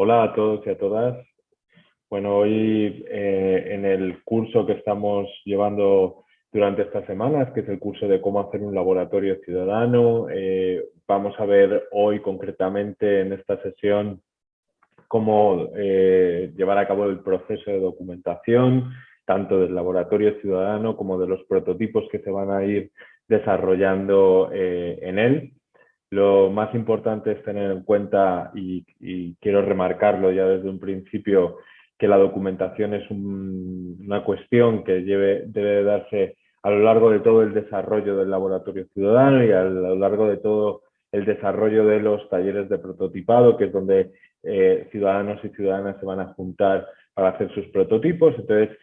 Hola a todos y a todas. Bueno, hoy eh, en el curso que estamos llevando durante estas semanas, que es el curso de cómo hacer un laboratorio ciudadano, eh, vamos a ver hoy concretamente en esta sesión cómo eh, llevar a cabo el proceso de documentación, tanto del laboratorio ciudadano como de los prototipos que se van a ir desarrollando en él. Lo más importante es tener en cuenta, y, quiero remarcarlo ya desde un principio, que la documentación es una cuestión que debe darse a lo largo de todo el desarrollo del laboratorio ciudadano y a lo largo de todo el desarrollo de los talleres de prototipado, que es donde eh, ciudadanos y ciudadanas se van a juntar para hacer sus prototipos. Entonces,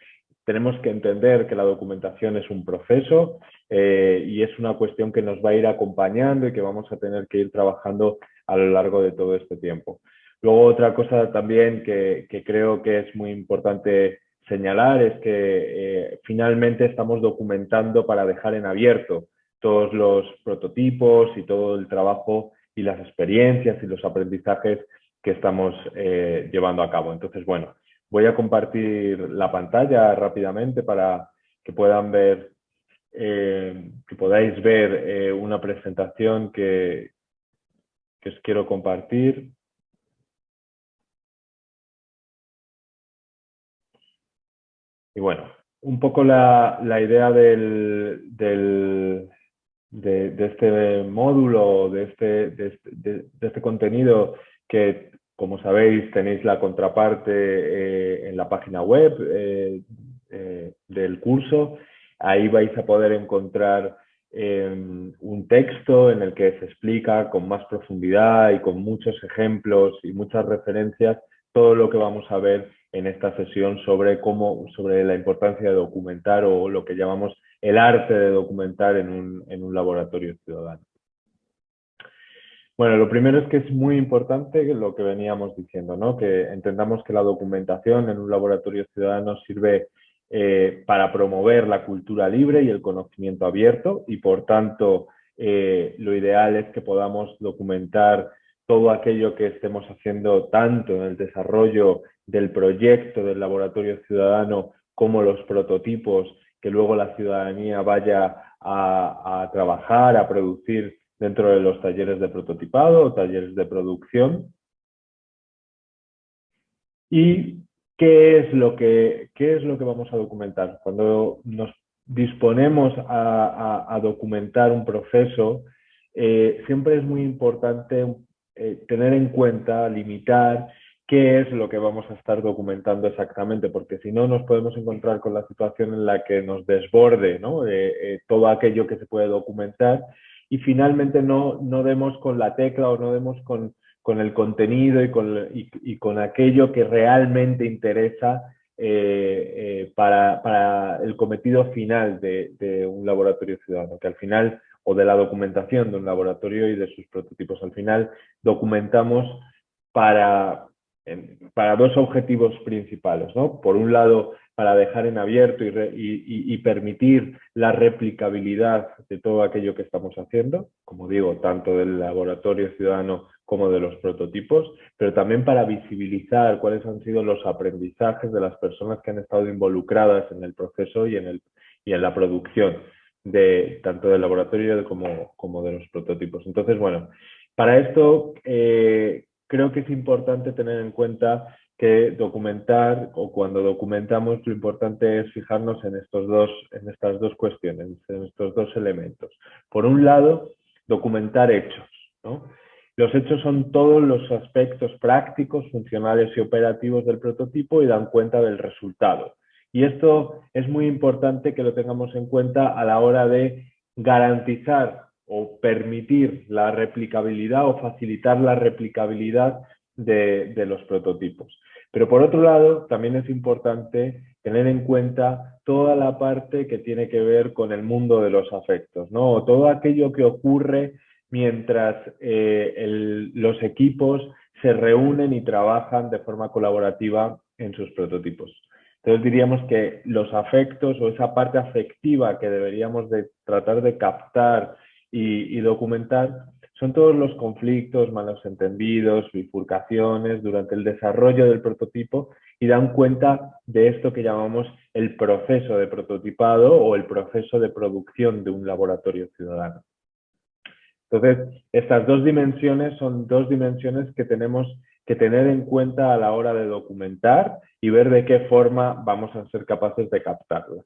tenemos que entender que la documentación es un proceso eh, y es una cuestión que nos va a ir acompañando y que vamos a tener que ir trabajando a lo largo de todo este tiempo. Luego otra cosa también que, creo que es muy importante señalar es que eh, finalmente estamos documentando para dejar en abierto todos los prototipos y todo el trabajo y las experiencias y los aprendizajes que estamos eh, llevando a cabo. Entonces, bueno, Voy a compartir la pantalla rápidamente para que puedan ver, eh, que podáis ver eh, una presentación que, que os quiero compartir. Y bueno, un poco la, idea del, del, de, este módulo, de este, de de este contenido que como sabéis, tenéis la contraparte eh, en la página web eh, eh, del curso. Ahí vais a poder encontrar em, un texto en el que se explica con más profundidad y con muchos ejemplos y muchas referencias todo lo que vamos a ver en esta sesión sobre cómo, sobre la importancia de documentar o lo que llamamos el arte de documentar en un laboratorio ciudadano. Bueno, lo primero es que es muy importante lo que veníamos diciendo, ¿no? que entendamos que la documentación en un laboratorio ciudadano sirve eh, para promover la cultura libre y el conocimiento abierto y por tanto eh, lo ideal es que podamos documentar todo aquello que estemos haciendo tanto en el desarrollo del proyecto del laboratorio ciudadano como los prototipos que luego la ciudadanía vaya a, a trabajar, a producir dentro de los talleres de prototipado o talleres de producción. ¿Y qué es lo que, qué es lo que vamos a documentar? Cuando nos disponemos a, documentar un proceso, eh, siempre es muy importante eh, tener en cuenta, limitar qué es lo que vamos a estar documentando exactamente, porque si no nos podemos encontrar con la situación en la que nos desborde ¿no? Eh, todo aquello que se puede documentar y finalmente no, no demos con la tecla o no demos con, con el contenido y con, y, con, aquello que realmente interesa eh, eh, para, para, el cometido final de, de, un laboratorio ciudadano, que al final, o de la documentación de un laboratorio y de sus prototipos, al final documentamos para, para dos objetivos principales. ¿no? Por un lado, para dejar en abierto y, permitir la replicabilidad de todo aquello que estamos haciendo, como digo, tanto del laboratorio ciudadano como de los prototipos, pero también para visibilizar cuáles han sido los aprendizajes de las personas que han estado involucradas en el proceso y en, el, y en la producción de tanto del laboratorio como, de los prototipos. Entonces, bueno, para esto eh, creo que es importante tener en cuenta que documentar o cuando documentamos lo importante es fijarnos en, estos dos, en estas dos cuestiones, en estos dos elementos. Por un lado, documentar hechos. Los hechos son todos los aspectos prácticos, funcionales y operativos del prototipo y dan cuenta del resultado. Y esto es muy importante que lo tengamos en cuenta a la hora de garantizar o permitir la replicabilidad o facilitar la replicabilidad de, los prototipos. Pero por otro lado, también es importante tener en cuenta toda la parte que tiene que ver con el mundo de los afectos, ¿no? todo aquello que ocurre mientras eh, los equipos se reúnen y trabajan de forma colaborativa en sus prototipos. Entonces diríamos que los afectos o esa parte afectiva que deberíamos de tratar de captar y documentar son todos los conflictos, malos entendidos, bifurcaciones durante el desarrollo del prototipo y dan cuenta de esto que llamamos el proceso de prototipado o el proceso de producción de un laboratorio ciudadano. Entonces, estas dos dimensiones son dos dimensiones que tenemos que tener en cuenta a la hora de documentar y ver de qué forma vamos a ser capaces de captarlas.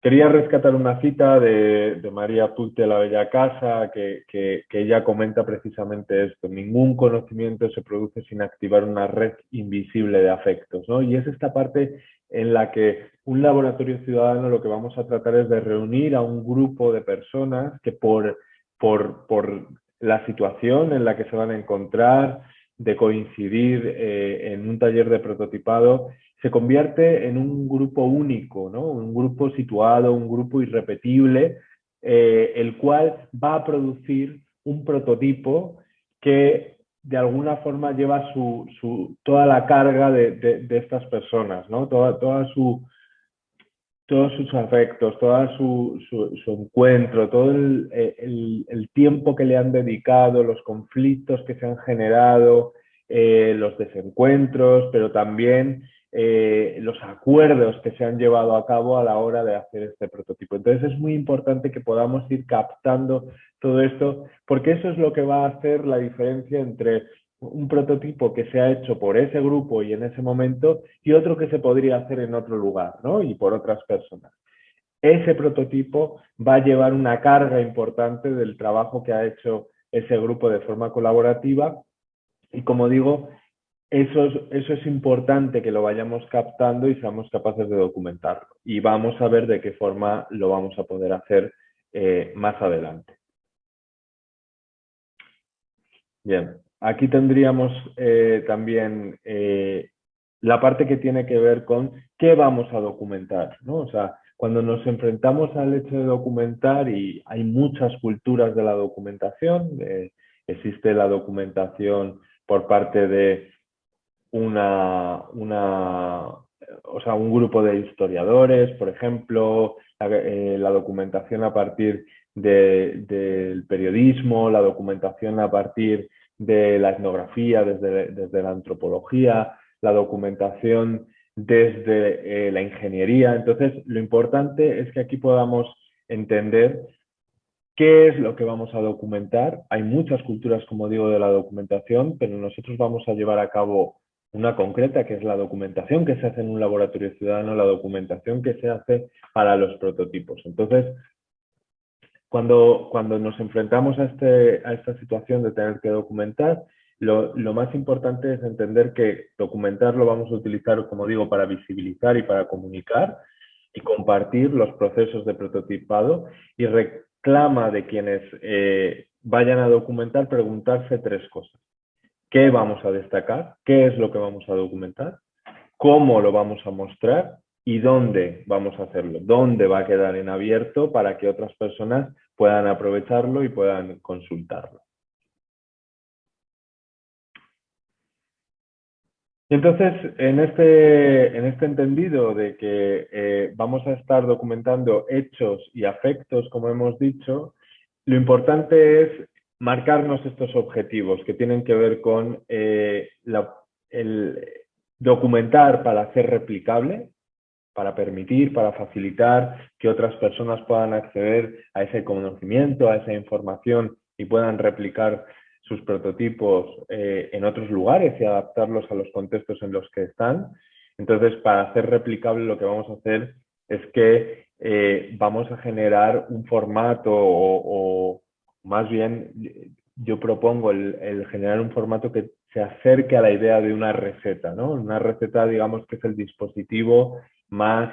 Quería rescatar una cita de, María Puig de la Bella Casa que, ella comenta precisamente esto. Ningún conocimiento se produce sin activar una red invisible de afectos. ¿no? Y es esta parte en la que un laboratorio ciudadano lo que vamos a tratar es de reunir a un grupo de personas que por la situación en la que se van a encontrar, de coincidir eh, en un taller de prototipado, se convierte en un grupo único, ¿no? un grupo situado, un grupo irrepetible, eh, el cual va a producir un prototipo que de alguna forma lleva su, su toda la carga de, de, estas personas, ¿no? toda, toda su, todos sus afectos, todo su, su, encuentro, todo el, el, tiempo que le han dedicado, los conflictos que se han generado, eh, los desencuentros, pero también eh, los acuerdos que se han llevado a cabo a la hora de hacer este prototipo. Entonces es muy importante que podamos ir captando todo esto, porque eso es lo que va a hacer la diferencia entre un prototipo que se ha hecho por ese grupo y en ese momento y otro que se podría hacer en otro lugar y por otras personas. Ese prototipo va a llevar una carga importante del trabajo que ha hecho ese grupo de forma colaborativa y como digo, eso es, eso es importante que lo vayamos captando y seamos capaces de documentarlo y vamos a ver de qué forma lo vamos a poder hacer eh, más adelante. Bien, Aquí tendríamos eh, también eh, la parte que tiene que ver con qué vamos a documentar, ¿no? O sea, cuando nos enfrentamos al hecho de documentar y hay muchas culturas de la documentación, existe la documentación por parte de una, una, o sea, un grupo de historiadores, por ejemplo, la, documentación a partir del periodismo, la documentación a partir de la etnografía, desde, desde la antropología, la documentación desde eh, la ingeniería. Entonces, lo importante es que aquí podamos entender qué es lo que vamos a documentar. Hay muchas culturas, como digo, de la documentación, pero nosotros vamos a llevar a cabo una concreta, que es la documentación que se hace en un laboratorio ciudadano, la documentación que se hace para los prototipos. Entonces, cuando, cuando nos enfrentamos a, este, a esta situación de tener que documentar, lo, lo, más importante es entender que documentar lo vamos a utilizar, como digo, para visibilizar y para comunicar y compartir los procesos de prototipado y reclama de quienes eh, vayan a documentar preguntarse tres cosas. ¿Qué vamos a destacar? ¿Qué es lo que vamos a documentar? ¿Cómo lo vamos a mostrar? y dónde vamos a hacerlo, dónde va a quedar en abierto para que otras personas puedan aprovecharlo y puedan consultarlo. Entonces, en este, este entendido de que eh, vamos a estar documentando hechos y afectos, como hemos dicho, lo importante es marcarnos estos objetivos que tienen que ver con eh, el documentar para ser replicable, para permitir, para facilitar que otras personas puedan acceder a ese conocimiento, a esa información y puedan replicar sus prototipos eh, en otros lugares y adaptarlos a los contextos en los que están. Entonces, para hacer replicable lo que vamos a hacer es que eh, vamos a generar un formato o, más bien yo propongo el, generar un formato que se acerque a la idea de una receta, ¿no? Una receta, digamos, que es el dispositivo más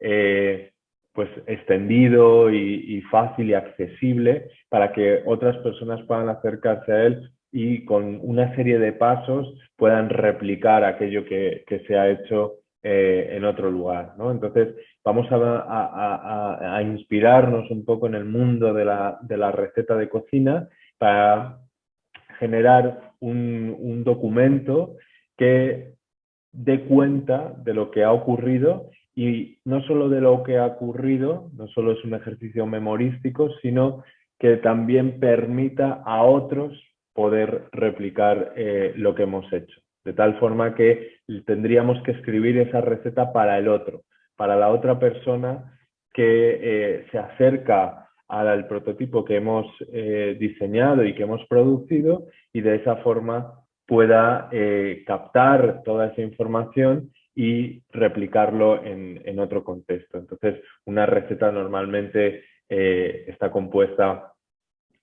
eh, pues extendido y, fácil y accesible para que otras personas puedan acercarse a él y con una serie de pasos puedan replicar aquello que, se ha hecho eh, en otro lugar. ¿no? Entonces, vamos a, inspirarnos un poco en el mundo de la, receta de cocina para generar un, documento que dé cuenta de lo que ha ocurrido y no solo de lo que ha ocurrido, no solo es un ejercicio memorístico, sino que también permita a otros poder replicar eh, lo que hemos hecho. De tal forma que tendríamos que escribir esa receta para el otro, para la otra persona que eh, se acerca al prototipo que hemos eh, diseñado y que hemos producido y de esa forma pueda captar toda esa información y replicarlo en, otro contexto. Entonces, una receta normalmente eh, está compuesta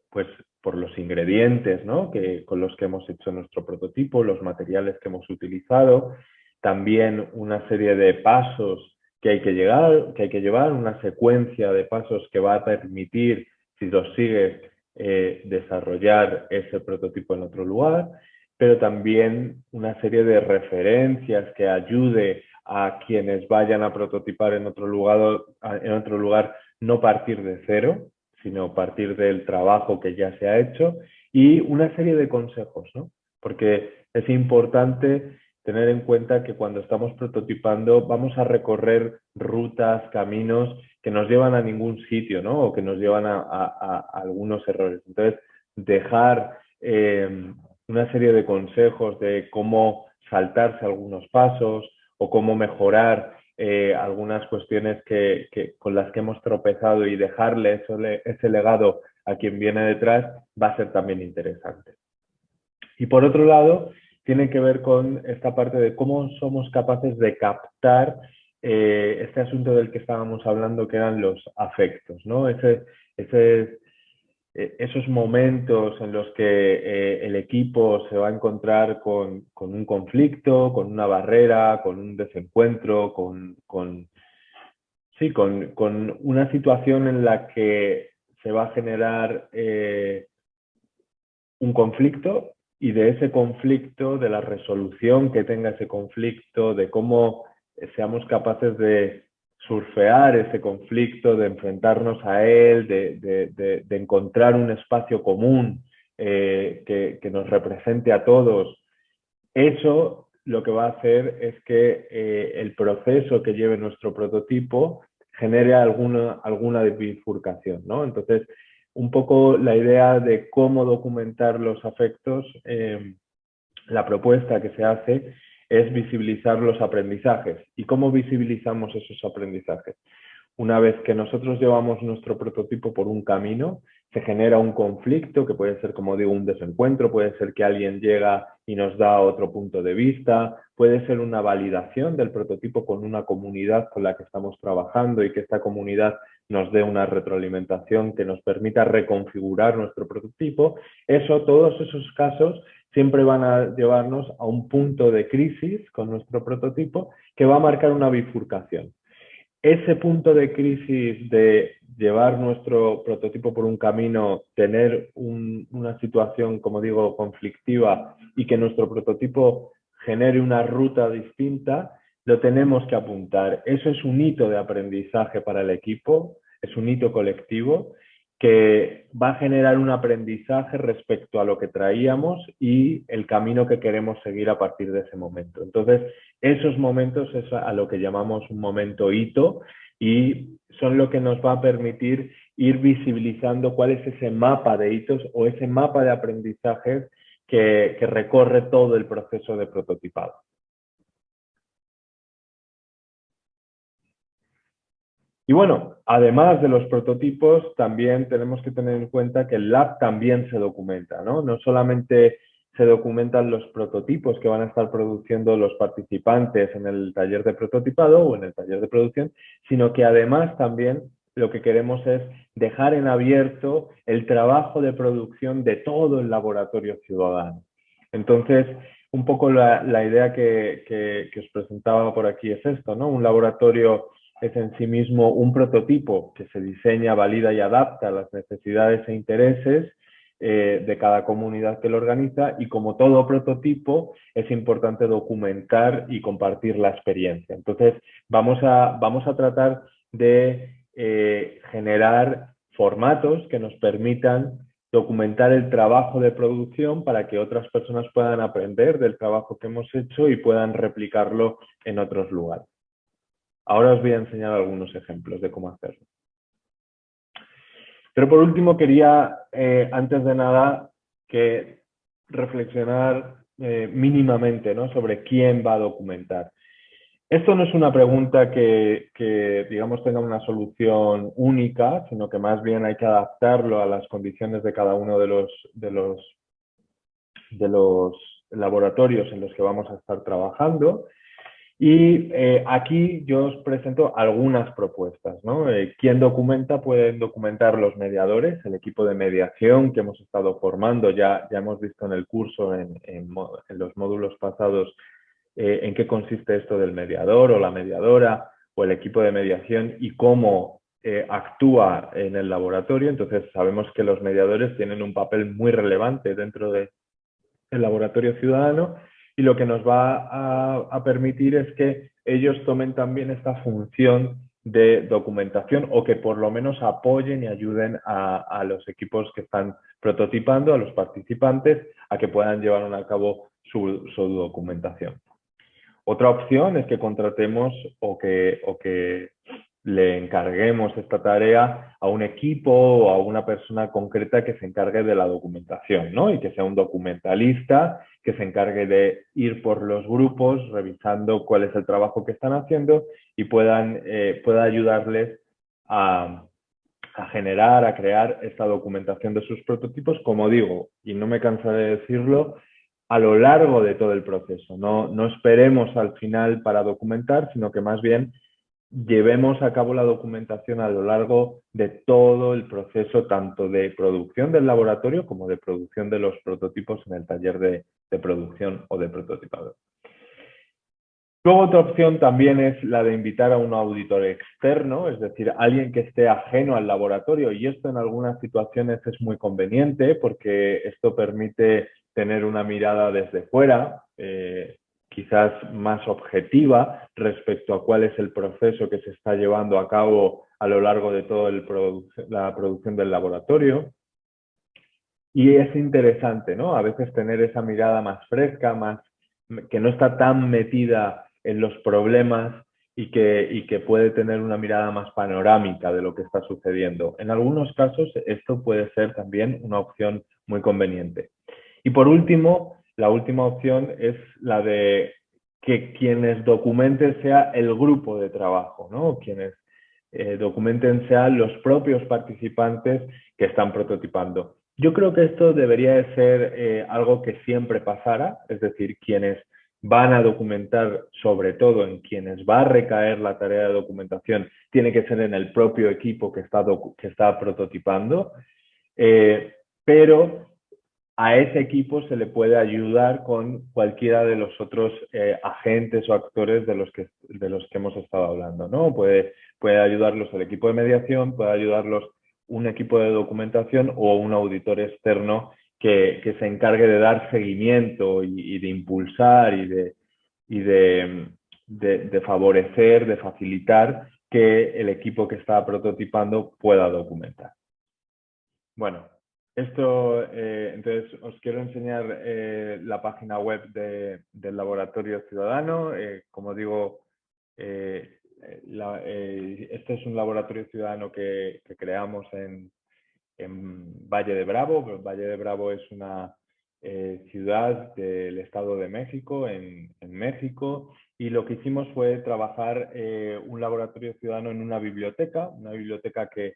pues, por los ingredientes ¿no? que, con los que hemos hecho nuestro prototipo, los materiales que hemos utilizado, también una serie de pasos que hay que, llegar, que hay que llevar, una secuencia de pasos que va a permitir, si los sigues, eh, desarrollar ese prototipo en otro lugar pero también una serie de referencias que ayude a quienes vayan a prototipar en otro lugar, en otro lugar no partir de cero, sino partir del trabajo que ya se ha hecho y una serie de consejos, ¿no? Porque es importante tener en cuenta que cuando estamos prototipando vamos a recorrer rutas, caminos que nos llevan a ningún sitio, ¿no? O que nos llevan a, algunos errores. Entonces, dejar eh, una serie de consejos de cómo saltarse algunos pasos o cómo mejorar eh, algunas cuestiones que, con las que hemos tropezado y dejarle ese legado a quien viene detrás va a ser también interesante. Y por otro lado, tiene que ver con esta parte de cómo somos capaces de captar eh, este asunto del que estábamos hablando, que eran los afectos, ¿no? Ese, ese esos momentos en los que eh, el equipo se va a encontrar con, un conflicto, con una barrera, con un desencuentro, con, sí, con, una situación en la que se va a generar eh, un conflicto y de ese conflicto, de la resolución que tenga ese conflicto, de cómo seamos capaces de surfear ese conflicto, de enfrentarnos a él, de, encontrar un espacio común eh, que, nos represente a todos. Eso lo que va a hacer es que eh, el proceso que lleve nuestro prototipo genere alguna, alguna bifurcación. ¿no? Entonces, un poco la idea de cómo documentar los afectos, eh, la propuesta que se hace es visibilizar los aprendizajes. ¿Y cómo visibilizamos esos aprendizajes? Una vez que nosotros llevamos nuestro prototipo por un camino, se genera un conflicto que puede ser, como digo, un desencuentro, puede ser que alguien llega y nos da otro punto de vista, puede ser una validación del prototipo con una comunidad con la que estamos trabajando y que esta comunidad nos dé una retroalimentación que nos permita reconfigurar nuestro prototipo. Eso, todos esos casos siempre van a llevarnos a un punto de crisis con nuestro prototipo que va a marcar una bifurcación. Ese punto de crisis de llevar nuestro prototipo por un camino, tener una situación, como digo, conflictiva y que nuestro prototipo genere una ruta distinta, lo tenemos que apuntar. Eso es un hito de aprendizaje para el equipo, es un hito colectivo que va a generar un aprendizaje respecto a lo que traíamos y el camino que queremos seguir a partir de ese momento. Entonces, esos momentos es a lo que llamamos un momento hito y son lo que nos va a permitir ir visibilizando cuál es ese mapa de hitos o ese mapa de aprendizajes que, que recorre todo el proceso de prototipado. Y bueno, además de los prototipos, también tenemos que tener en cuenta que el lab también se documenta, ¿no? No solamente se documentan los prototipos que van a estar produciendo los participantes en el taller de prototipado o en el taller de producción, sino que además también lo que queremos es dejar en abierto el trabajo de producción de todo el laboratorio ciudadano. Entonces, un poco la, idea que, que, os presentaba por aquí es esto, ¿no? Un laboratorio es en sí mismo un prototipo que se diseña, valida y adapta a las necesidades e intereses eh, de cada comunidad que lo organiza y como todo prototipo es importante documentar y compartir la experiencia. Entonces vamos a, vamos a tratar de eh, generar formatos que nos permitan documentar el trabajo de producción para que otras personas puedan aprender del trabajo que hemos hecho y puedan replicarlo en otros lugares. Ahora os voy a enseñar algunos ejemplos de cómo hacerlo. Pero por último quería, eh, antes de nada, que reflexionar eh, mínimamente ¿no? sobre quién va a documentar. Esto no es una pregunta que, digamos, tenga una solución única, sino que más bien hay que adaptarlo a las condiciones de cada uno de los laboratorios en los que vamos a estar trabajando. Y eh, aquí yo os presento algunas propuestas. ¿no? Eh, ¿Quién documenta? Pueden documentar los mediadores, el equipo de mediación que hemos estado formando. Ya, ya hemos visto en el curso, en, los módulos pasados, eh, en qué consiste esto del mediador o la mediadora o el equipo de mediación y cómo actúa en el laboratorio. Entonces sabemos que los mediadores tienen un papel muy relevante dentro del laboratorio ciudadano y lo que nos va a, permitir es que ellos tomen también esta función de documentación o que por lo menos apoyen y ayuden a, los equipos que están prototipando, a los participantes, a que puedan llevar a cabo su, documentación. Otra opción es que contratemos o que, o que le encarguemos esta tarea a un equipo o a una persona concreta que se encargue de la documentación, ¿no? Y que sea un documentalista que se encargue de ir por los grupos revisando cuál es el trabajo que están haciendo y puedan, eh, pueda ayudarles a, a generar, a crear esta documentación de sus prototipos, como digo, y no me cansaré de decirlo, a lo largo de todo el proceso. No, no esperemos al final para documentar, sino que más bien llevemos a cabo la documentación a lo largo de todo el proceso, tanto de producción del laboratorio como de producción de los prototipos en el taller de, producción o de prototipado. Luego otra opción también es la de invitar a un auditor externo, es decir, alguien que esté ajeno al laboratorio y esto en algunas situaciones es muy conveniente porque esto permite tener una mirada desde fuera, eh, quizás más objetiva respecto a cuál es el proceso que se está llevando a cabo a lo largo de toda la producción del laboratorio. Y es interesante, ¿no? A veces tener esa mirada más fresca, más, que no está tan metida en los problemas y que, y que puede tener una mirada más panorámica de lo que está sucediendo. En algunos casos esto puede ser también una opción muy conveniente. Y por último, la última opción es la de que quienes documenten sea el grupo de trabajo, ¿no? Quienes eh, documenten sean los propios participantes que están prototipando. Yo creo que esto debería de ser eh, algo que siempre pasara, es decir, quienes van a documentar, sobre todo en quienes va a recaer la tarea de documentación, tiene que ser en el propio equipo que está, que está prototipando, eh, pero a ese equipo se le puede ayudar con cualquiera de los otros eh, agentes o actores de los, que, de los que hemos estado hablando. ¿no? Puede, puede ayudarlos el equipo de mediación, puede ayudarlos un equipo de documentación o un auditor externo que, que se encargue de dar seguimiento y, de impulsar y, de, y de, de favorecer, de facilitar que el equipo que está prototipando pueda documentar. Bueno, esto, eh, entonces, os quiero enseñar eh, la página web del Laboratorio Ciudadano. Eh, como digo, este es un laboratorio ciudadano que, creamos en, Valle de Bravo. Valle de Bravo es una ciudad del Estado de México, en, México, y lo que hicimos fue trabajar un laboratorio ciudadano en una biblioteca, una biblioteca que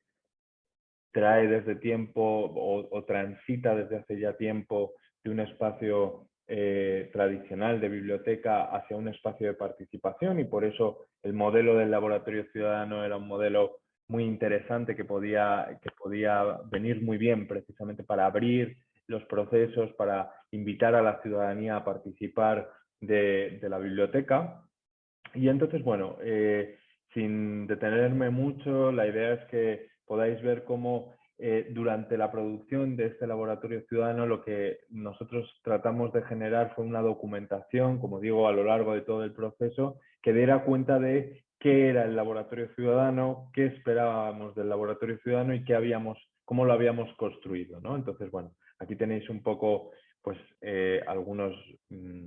trae desde tiempo o, transita desde hace ya tiempo de un espacio eh, tradicional de biblioteca hacia un espacio de participación y por eso el modelo del laboratorio ciudadano era un modelo muy interesante que podía, que podía venir muy bien precisamente para abrir los procesos, para invitar a la ciudadanía a participar de, la biblioteca. Y entonces, bueno, eh, sin detenerme mucho, la idea es que podáis ver cómo eh, durante la producción de este laboratorio ciudadano lo que nosotros tratamos de generar fue una documentación, como digo, a lo largo de todo el proceso, que diera cuenta de qué era el laboratorio ciudadano, qué esperábamos del laboratorio ciudadano y qué habíamos, cómo lo habíamos construido. ¿no? Entonces, bueno, aquí tenéis un poco pues, eh, algunos, mm,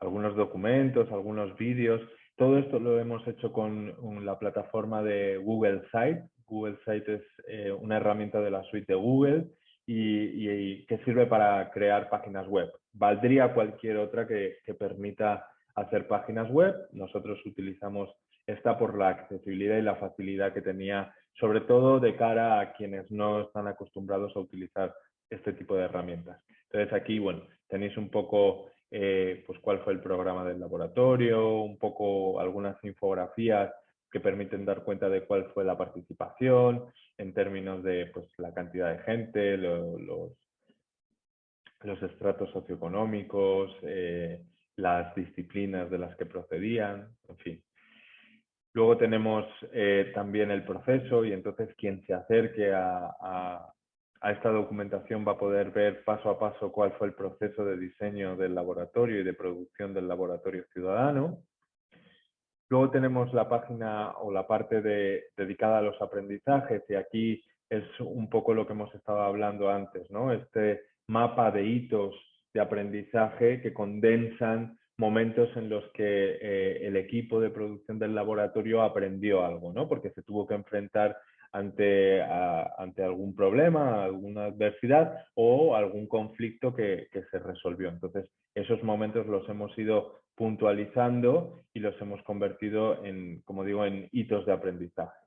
algunos documentos, algunos vídeos. Todo esto lo hemos hecho con la plataforma de Google Site, Google Site es eh, una herramienta de la suite de Google y, que sirve para crear páginas web. Valdría cualquier otra que, que permita hacer páginas web. Nosotros utilizamos esta por la accesibilidad y la facilidad que tenía, sobre todo de cara a quienes no están acostumbrados a utilizar este tipo de herramientas. Entonces aquí, bueno, tenéis un poco eh, pues cuál fue el programa del laboratorio, un poco algunas infografías que permiten dar cuenta de cuál fue la participación en términos de pues, la cantidad de gente, los, los estratos socioeconómicos, eh, las disciplinas de las que procedían, en fin. Luego tenemos eh, también el proceso y entonces quien se acerque a, a esta documentación va a poder ver paso a paso cuál fue el proceso de diseño del laboratorio y de producción del laboratorio ciudadano. Luego tenemos la página o la parte dedicada a los aprendizajes y aquí es un poco lo que hemos estado hablando antes, ¿no? Este mapa de hitos de aprendizaje que condensan momentos en los que eh, el equipo de producción del laboratorio aprendió algo, ¿no? Porque se tuvo que enfrentar ante, ante algún problema, alguna adversidad o algún conflicto que, se resolvió. Entonces, esos momentos los hemos ido puntualizando y los hemos convertido en, como digo, en hitos de aprendizaje.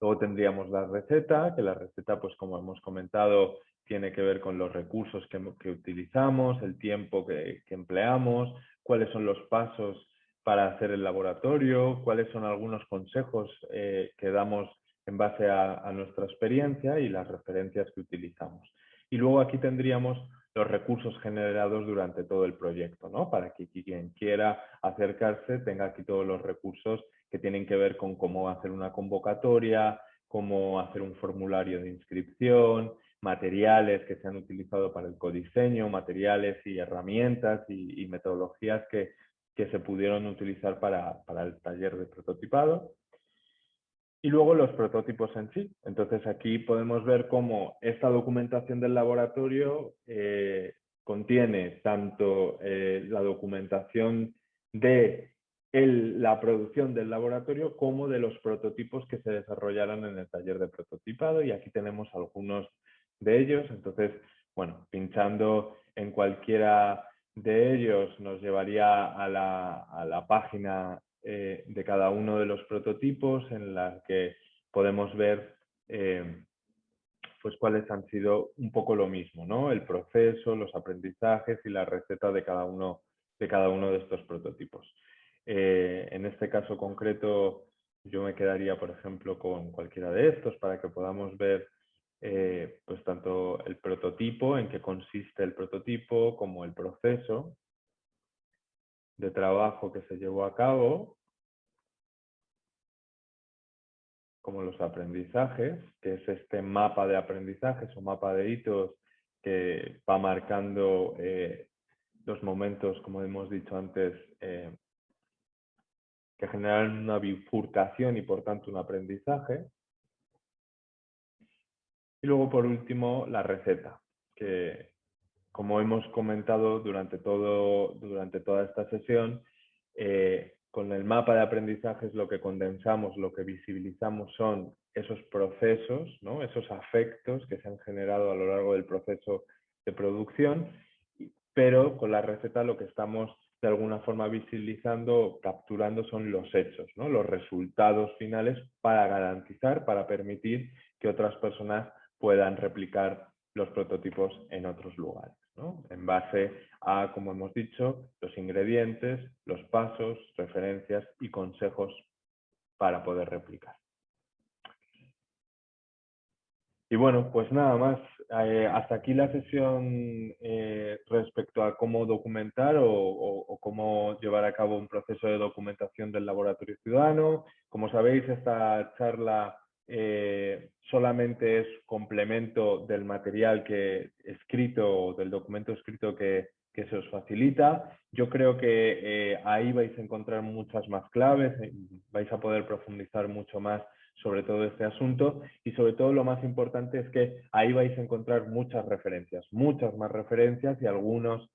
Luego tendríamos la receta, que la receta, pues como hemos comentado, tiene que ver con los recursos que, utilizamos, el tiempo que, empleamos, cuáles son los pasos para hacer el laboratorio, cuáles son algunos consejos eh, que damos en base a, nuestra experiencia y las referencias que utilizamos. Y luego aquí tendríamos los recursos generados durante todo el proyecto, ¿no? Para que quien quiera acercarse tenga aquí todos los recursos que tienen que ver con cómo hacer una convocatoria, cómo hacer un formulario de inscripción, materiales que se han utilizado para el codiseño, materiales y herramientas y, metodologías que, que se pudieron utilizar para, el taller de prototipado. Y luego los prototipos en sí. Entonces aquí podemos ver cómo esta documentación del laboratorio eh, contiene tanto eh, la documentación de la producción del laboratorio como de los prototipos que se desarrollaron en el taller de prototipado y aquí tenemos algunos de ellos. Entonces, bueno, pinchando en cualquiera de ellos nos llevaría a la, página eh, de cada uno de los prototipos en la que podemos ver eh, pues cuáles han sido un poco lo mismo, ¿no? El proceso, los aprendizajes y la receta de cada uno de, cada uno de estos prototipos. Eh, en este caso concreto, yo me quedaría, por ejemplo, con cualquiera de estos para que podamos ver eh, pues tanto el prototipo, en qué consiste el prototipo, como el proceso de trabajo que se llevó a cabo, como los aprendizajes, que es este mapa de aprendizajes o mapa de hitos que va marcando eh, los momentos, como hemos dicho antes, eh, que generan una bifurcación y por tanto un aprendizaje. Y luego, por último, la receta, que como hemos comentado durante, todo, durante toda esta sesión, eh, con el mapa de aprendizajes lo que condensamos, lo que visibilizamos son esos procesos, esos afectos que se han generado a lo largo del proceso de producción, pero con la receta lo que estamos de alguna forma visibilizando, capturando son los hechos, los resultados finales para garantizar, para permitir que otras personas puedan replicar los prototipos en otros lugares, en base a, como hemos dicho, los ingredientes, los pasos, referencias y consejos para poder replicar. Y bueno, pues nada más. Eh, hasta aquí la sesión eh, respecto a cómo documentar o, cómo llevar a cabo un proceso de documentación del laboratorio ciudadano. Como sabéis, esta charla eh, solamente es complemento del material que escrito, del documento escrito que, se os facilita. Yo creo que eh, ahí vais a encontrar muchas más claves, eh, vais a poder profundizar mucho más sobre todo este asunto y sobre todo lo más importante es que ahí vais a encontrar muchas referencias, muchas más referencias y algunos,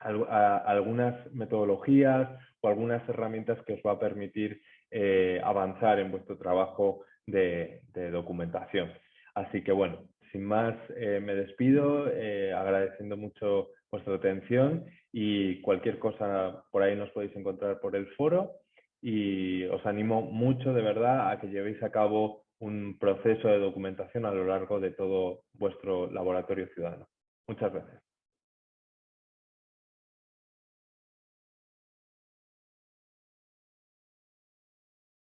algunas metodologías o algunas herramientas que os va a permitir eh, avanzar en vuestro trabajo de, documentación. Así que bueno, sin más eh, me despido eh, agradeciendo mucho vuestra atención y cualquier cosa por ahí nos podéis encontrar por el foro y os animo mucho de verdad a que llevéis a cabo un proceso de documentación a lo largo de todo vuestro laboratorio ciudadano. Muchas gracias.